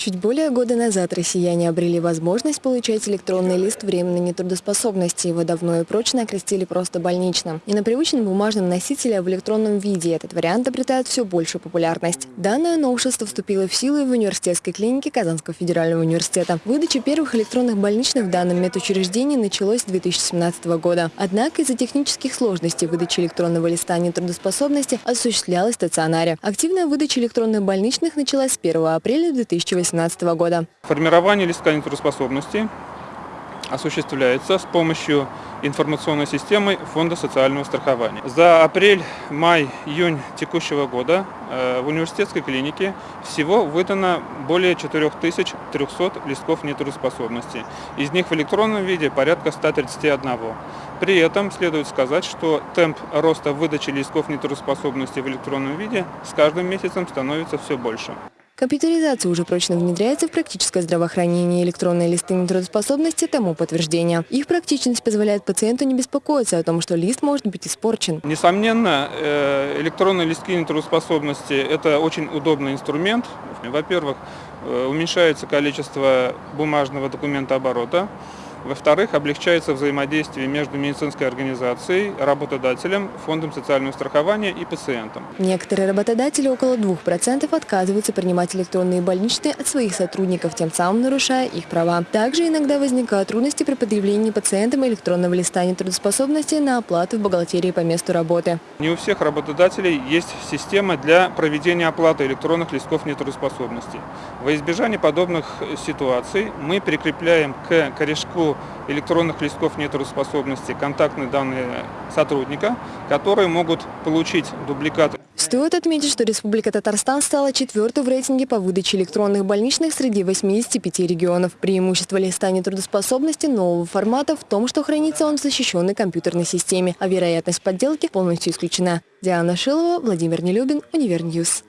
Чуть более года назад россияне обрели возможность получать электронный лист временной нетрудоспособности. Его давно и прочно окрестили просто больничным. И на привычном бумажном носителе, в электронном виде этот вариант обретает все большую популярность. Данное новшество вступило в силу в университетской клинике Казанского федерального университета. Выдача первых электронных больничных в данном медучреждении началась с 2017 года. Однако из-за технических сложностей выдача электронного листа нетрудоспособности осуществлялась в стационаре. Активная выдача электронных больничных началась с 1 апреля 2018 2018 года. Формирование листка нетрудоспособности осуществляется с помощью информационной системы Фонда социального страхования. За апрель, май, июнь текущего года э, в университетской клинике всего выдано более 4300 листков нетрудоспособности. Из них в электронном виде порядка 131. При этом следует сказать, что темп роста выдачи листков нетрудоспособности в электронном виде с каждым месяцем становится все больше. Компьютеризация уже прочно внедряется в практическое здравоохранение. Электронные листы нетрудоспособности тому подтверждение. Их практичность позволяет пациенту не беспокоиться о том, что лист может быть испорчен. Несомненно, э, электронные листки нетрудоспособности – это очень удобный инструмент. Во-первых, э, уменьшается количество бумажного документа оборота. Во-вторых, облегчается взаимодействие между медицинской организацией, работодателем, фондом социального страхования и пациентом. Некоторые работодатели, около 2%, отказываются принимать электронные больничные от своих сотрудников, тем самым нарушая их права. Также иногда возникают трудности при предъявлении пациентам электронного листа нетрудоспособности на оплату в бухгалтерии по месту работы. Не у всех работодателей есть система для проведения оплаты электронных листков нетрудоспособности. Во избежание подобных ситуаций мы прикрепляем к корешку электронных листков нетрудоспособности контактные данные сотрудника, которые могут получить дубликат. Стоит отметить, что Республика Татарстан стала четвертой в рейтинге по выдаче электронных больничных среди 85 регионов. Преимущество листа нетрудоспособности нового формата в том, что хранится он в защищенной компьютерной системе, а вероятность подделки полностью исключена. Диана Шилова, Владимир Нелюбин, Универньюз.